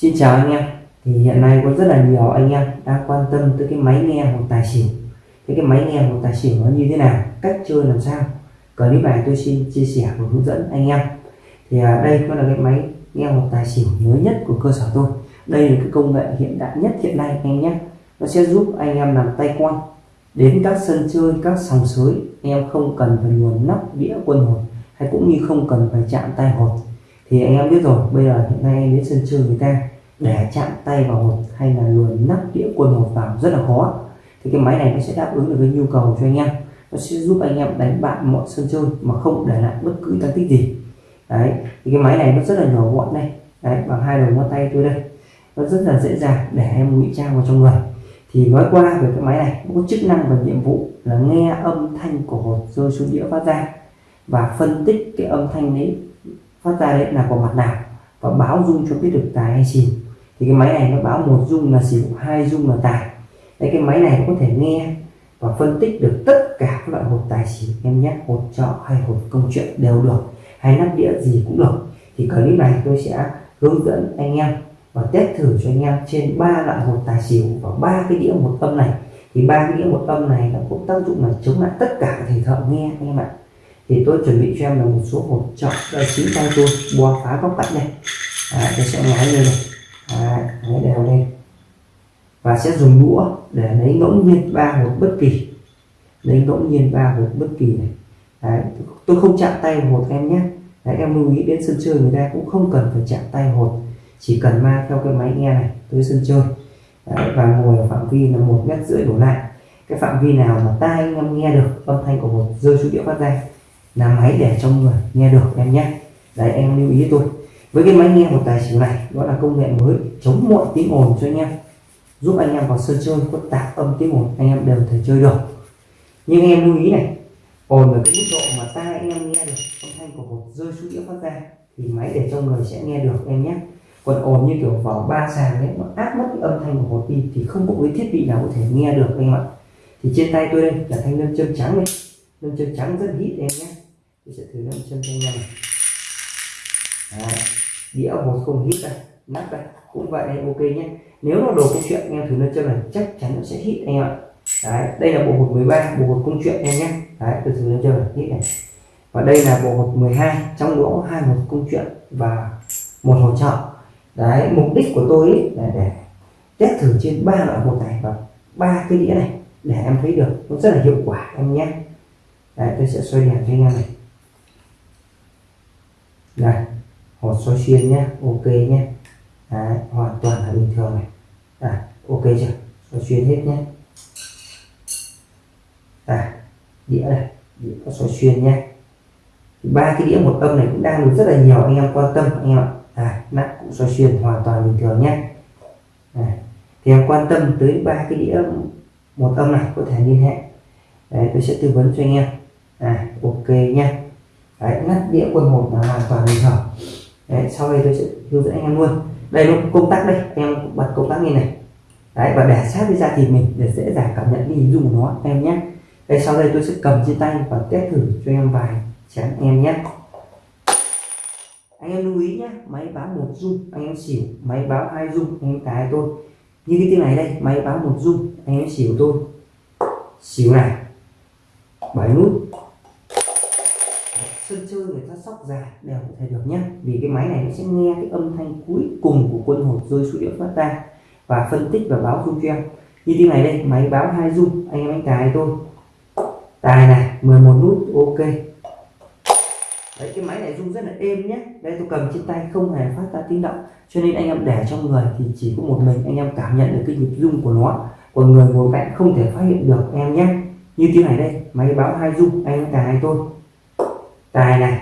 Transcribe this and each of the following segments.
Xin chào anh em. Thì hiện nay có rất là nhiều anh em đang quan tâm tới cái máy nghe một tài xỉu. Thế cái máy nghe một tài xỉu nó như thế nào? Cách chơi làm sao? Clip này tôi xin chia sẻ và hướng dẫn anh em. Thì à, đây nó là cái máy nghe một tài xỉu mới nhất của cơ sở tôi. Đây là cái công nghệ hiện đại nhất hiện nay anh nhé. Nó sẽ giúp anh em làm tay quan đến các sân chơi các sòng sới. Anh em không cần phải nguồn nắp đĩa quân hồn hay cũng như không cần phải chạm tay hột thì anh em biết rồi, bây giờ hiện nay em đến sân chơi người ta để chạm tay vào hộp hay là luồn nắp đĩa quần hộp vào rất là khó. Thì cái máy này nó sẽ đáp ứng được cái nhu cầu cho anh em. Nó sẽ giúp anh em đánh bại mọi sân chơi mà không để lại bất cứ tăng tích gì. Đấy, thì cái máy này nó rất là nhỏ gọn đây. Đấy, bằng hai đầu ngón tay tôi đây. Nó rất là dễ dàng để em ngụy trang vào trong người. Thì nói qua về cái máy này, nó có chức năng và nhiệm vụ là nghe âm thanh của hột rơi xuống đĩa phát ra và phân tích cái âm thanh đấy phát ra đấy là của mặt nào và báo dung cho biết được tài hay xỉu. Thì cái máy này nó báo một dung là xỉu, hai dung là tài. Đấy, cái máy này nó có thể nghe và phân tích được tất cả các loại hột tài xỉu em nhé. Hột trọ hay hột công chuyện đều được, hay nắp đĩa gì cũng được. Thì clip này tôi sẽ hướng dẫn anh em và test thử cho anh em trên ba loại hột tài xỉu và ba cái đĩa một âm này. Thì ba cái đĩa một âm này nó cũng tác dụng là chống lại tất cả thể thợ nghe anh em ạ thì tôi chuẩn bị cho em là một số hộp chọn đây ờ, chính tay tôi bò phá góc cạnh đây à, tôi sẽ ngái lên này. À, ngái đều lên. Và sẽ dùng đũa để lấy ngẫu nhiên ba hộp bất kỳ. Lấy ngẫu nhiên ba hộp bất kỳ này. Đấy, tôi không chạm tay hột em nhé. Đấy, em lưu ý đến sân chơi người ta cũng không cần phải chạm tay hột. Chỉ cần mang theo cái máy nghe này tới sân chơi. Đấy, và ngồi ở phạm vi là một mét rưỡi đổ lại. Cái phạm vi nào mà tai anh em nghe được âm thanh của hột rơi xuống địa phát ra là máy để trong người nghe được em nhé. Đấy, em lưu ý tôi với cái máy nghe một tài xỉu này đó là công nghệ mới, chống mọi tiếng ồn cho anh em. Giúp anh em vào sân chơi có tạp âm tiếng ồn, anh em đều thể chơi được. Nhưng em lưu ý này, ồn ở cái mức độ mà tai anh em nghe được, âm thanh của hột rơi xuống đĩa phát ra, thì máy để trong người sẽ nghe được em nhé. Còn ồn như kiểu vào ba sàn đấy nó áp mất cái âm thanh của hột đi, thì không có cái thiết bị nào có thể nghe được anh em ạ. Thì trên tay tôi đây là thanh nâm châm trắng này nâm chân trắng rất hít em nhé. Tôi sẽ thử nâm chân cho anh em này đĩa một không hít đây nắp đây cũng vậy em ok nhé. Nếu nó đồ câu chuyện em thử nâm chân này chắc chắn nó sẽ hít anh em ạ. Đấy, đây là bộ hột 13 bộ hột công chuyện em nhé. Đấy, tôi thử nâm chân này hít này và đây là bộ hột 12 trong đó hai hột công chuyện và một hột trợ đấy mục đích của tôi là để test thử trên ba loại hột này và ba cái đĩa này để em thấy được nó rất là hiệu quả em nhé đấy tôi sẽ xoay đèn cho anh em này. Này hột xoay xuyên nhé ok nhé đấy, hoàn toàn là bình thường này. À, ok chưa? Xoay xuyên hết nhé à, đĩa này đĩa có xoay xuyên nhé ba cái đĩa một âm này cũng đang được rất là nhiều anh em quan tâm anh em ạ. À, nắp cũng xoay xuyên hoàn toàn bình thường nhé à, thì em quan tâm tới ba cái đĩa một âm này có thể liên hệ. Đấy tôi sẽ tư vấn cho anh em à ok nha. Đấy, ngắt đĩa quân một là hoàn toàn bình thường. Đấy, sau đây tôi sẽ hướng dẫn anh em luôn. Đây nó công tắc đây, anh em bật công tắc như này. Đấy, và để sát với da thịt mình để dễ dàng cảm nhận đi hình dung của nó, em nhé. Đây, sau đây tôi sẽ cầm trên tay và test thử cho em vài chén em nhé. Anh em lưu ý nhé, máy báo một dung anh em xỉu, máy báo hai dung anh em cái tôi. Như cái tiếng này đây, máy báo một dung anh em xỉu tôi. Xỉu này, bảy nút sân người ta sóc dài đều có thể được nhé vì cái máy này nó sẽ nghe cái âm thanh cuối cùng của quân hồn rơi xuống địa phát ra và phân tích và báo dung cho em như thế này đây, máy báo hai dung anh em anh tài tôi tài này 11 nút, ok. Đấy, cái máy này rung rất là êm nhé đây, tôi cầm trên tay, không hề phát ra tiếng động. Cho nên anh em để trong người thì chỉ có một mình anh em cảm nhận được cái nhịp rung của nó. Còn người ngồi cạnh không thể phát hiện được, em nhé như thế này đây, máy báo hai rung, anh em cài tôi tài này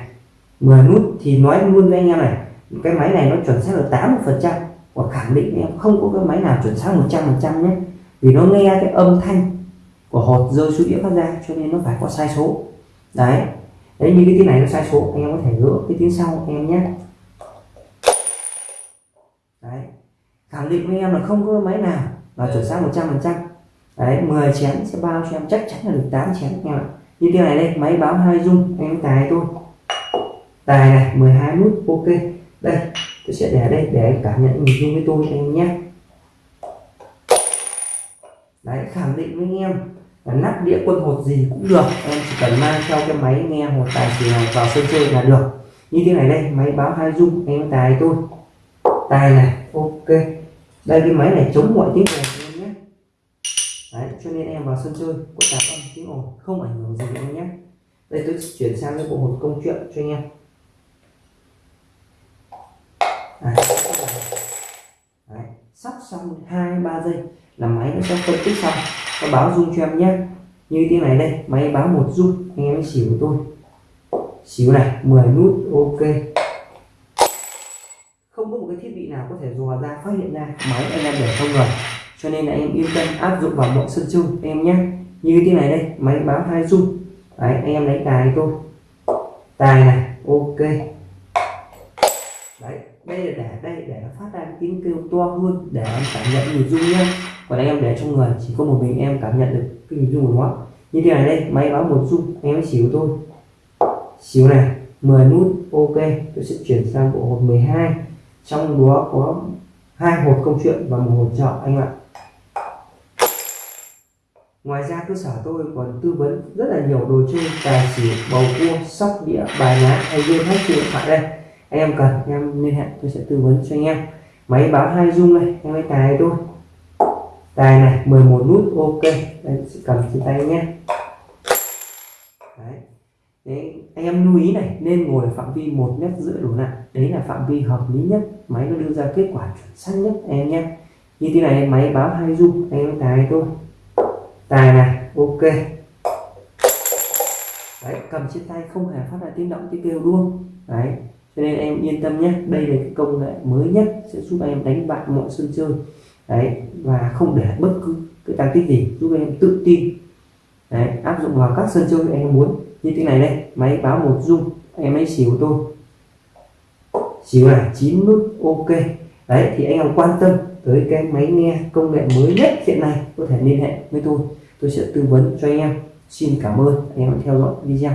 10 nút thì nói luôn với anh em này, cái máy này nó chuẩn xác là 80 phần trăm. Và khẳng định em không có cái máy nào chuẩn xác 100 phần trăm nhé. Vì nó nghe cái âm thanh của hột rơi xuống đĩa phát ra, cho nên nó phải có sai số. Đấy đấy như cái tiếng này nó sai số, anh em có thể gỡ cái tiếng sau anh em nhé. Đấy, khẳng định với em là không có máy nào là chuẩn xác 100 phần trăm. Đấy 10 chén sẽ bao cho em, chắc chắn là được 8 chén, anh em ạ như thế này đây, máy báo hai dung, anh em tài tôi tài này 12 nút, ok. Đây, tôi sẽ để đây để anh cảm nhận mình dung với tôi, anh em nhé. Đấy, khẳng định với anh em là nắp đĩa quân hột gì cũng được. Em chỉ cần mang theo cái máy nghe một tài xỉu này vào sân chơi là được. Như thế này đây, máy báo hai dung em tài tôi tài này, ok. Đây, cái máy này chống mọi tiếng này đấy cho nên em vào sân chơi có tạp âm tiếng ồn không ảnh hưởng gì em nhé. Đây, tôi chuyển sang cái bộ hột công chuyện cho anh em. Đấy. Đấy. sắp xong hai, ba giây là máy nó sẽ phân tích xong. Nó báo rung cho em nhé. Như tiếng này đây, máy báo một rung anh em xỉu của tôi. Xíu này 10 nút, ok. Không có một cái thiết bị nào có thể dò ra, phát hiện ra máy anh em để không rồi cho nên là em yên tâm áp dụng vào mọi sân chung em nhé. Như thế này đây, máy báo hai dung đấy anh em lấy tài tôi tài này, ok. Đấy, đây là để, đây, để nó phát ra tiếng kêu to hơn để em cảm nhận nhịp dung nhé. Còn anh em để trong người, chỉ có một mình em cảm nhận được cái nhịp rung của nó. Như thế này đây, máy báo một dung anh em xíu tôi xíu này 10 nút, ok. Tôi sẽ chuyển sang bộ hộp 12 trong đó có hai hộp câu chuyện và một hộp chợ anh ạ ngoài ra cơ sở tôi còn tư vấn rất là nhiều đồ chơi tài xỉu bầu cua sóc đĩa bài lá hay game hết trên điện thoại đây. Anh em cần em liên hệ tôi sẽ tư vấn cho anh em. Máy báo hai dung này em lấy tài tôi tài này 11 nút ok. Đây sẽ cầm trên tay nhé. Đấy. Đấy, anh em lưu ý này nên ngồi ở phạm vi một mét rưỡi đổ lại đấy là phạm vi hợp lý nhất. Máy nó đưa ra kết quả chuẩn xác nhất anh em nhé. Như thế này máy báo hai dung anh em tài tôi tài này ok. Đấy, cầm trên tay không hề phát ra tiếng động, tiếng kêu luôn đấy, cho nên em yên tâm nhé. Đây là cái công nghệ mới nhất sẽ giúp em đánh bại mọi sân chơi. Đấy, và không để bất cứ cái tăng tích gì, giúp em tự tin. Đấy, áp dụng vào các sân chơi em muốn. Như thế này đây, máy báo một dung, em ấy xỉu tôi. Xỉu này chín nút, ok đấy, thì anh em quan tâm tới cái máy nghe công nghệ mới nhất hiện nay có thể liên hệ với tôi. Tôi sẽ tư vấn cho anh em. Xin cảm ơn. Anh em đã theo dõi video.